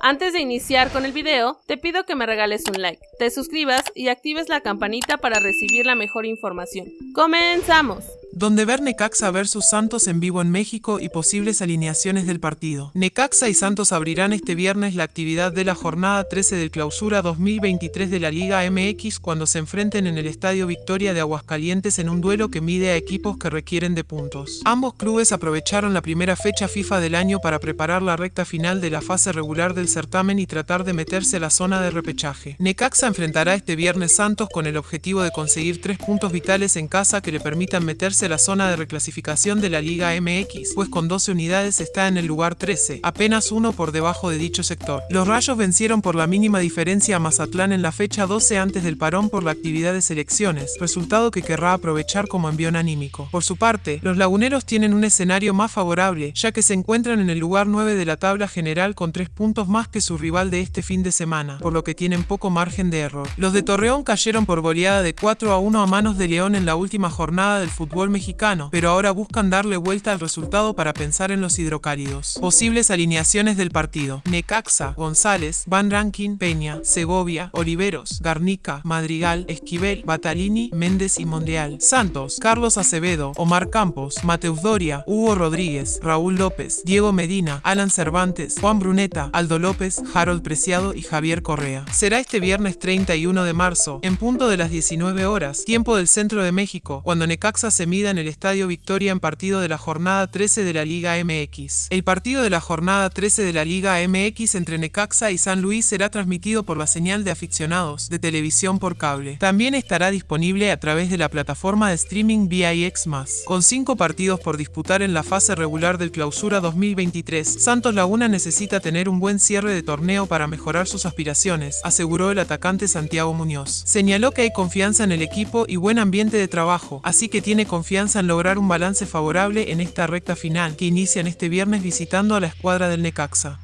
Antes de iniciar con el video, te pido que me regales un like, te suscribas y actives la campanita para recibir la mejor información. ¡Comenzamos! Donde ver Necaxa versus Santos en vivo en México y posibles alineaciones del partido. Necaxa y Santos abrirán este viernes la actividad de la jornada 13 del clausura 2023 de la Liga MX cuando se enfrenten en el Estadio Victoria de Aguascalientes en un duelo que mide a equipos que requieren de puntos. Ambos clubes aprovecharon la primera fecha FIFA del año para preparar la recta final de la fase regular del certamen y tratar de meterse a la zona de repechaje. Necaxa enfrentará este viernes Santos con el objetivo de conseguir tres puntos vitales en casa que le permitan meterse la zona de reclasificación de la Liga MX, pues con 12 unidades está en el lugar 13, apenas uno por debajo de dicho sector. Los Rayos vencieron por la mínima diferencia a Mazatlán en la fecha 12 antes del parón por la actividad de selecciones, resultado que querrá aprovechar como envión anímico. Por su parte, los laguneros tienen un escenario más favorable, ya que se encuentran en el lugar 9 de la tabla general con 3 puntos más que su rival de este fin de semana, por lo que tienen poco margen de error. Los de Torreón cayeron por goleada de 4 a 1 a manos de León en la última jornada del fútbol mexicano, pero ahora buscan darle vuelta al resultado para pensar en los hidrocálidos. Posibles alineaciones del partido. Necaxa, González, Van Rankin, Peña, Segovia, Oliveros, Garnica, Madrigal, Esquivel, Batalini, Méndez y Monreal. Santos, Carlos Acevedo, Omar Campos, Mateus Doria, Hugo Rodríguez, Raúl López, Diego Medina, Alan Cervantes, Juan Bruneta, Aldo López, Harold Preciado y Javier Correa. Será este viernes 31 de marzo, en punto de las 19 horas, tiempo del centro de México, cuando Necaxa se mide en el Estadio Victoria en partido de la jornada 13 de la Liga MX. El partido de la jornada 13 de la Liga MX entre Necaxa y San Luis será transmitido por la señal de aficionados de televisión por cable. También estará disponible a través de la plataforma de streaming VIX+. Con cinco partidos por disputar en la fase regular del Clausura 2023, Santos Laguna necesita tener un buen cierre de torneo para mejorar sus aspiraciones, aseguró el atacante Santiago Muñoz. Señaló que hay confianza en el equipo y buen ambiente de trabajo, así que tiene confianza confianza en lograr un balance favorable en esta recta final que inician este viernes visitando a la escuadra del Necaxa.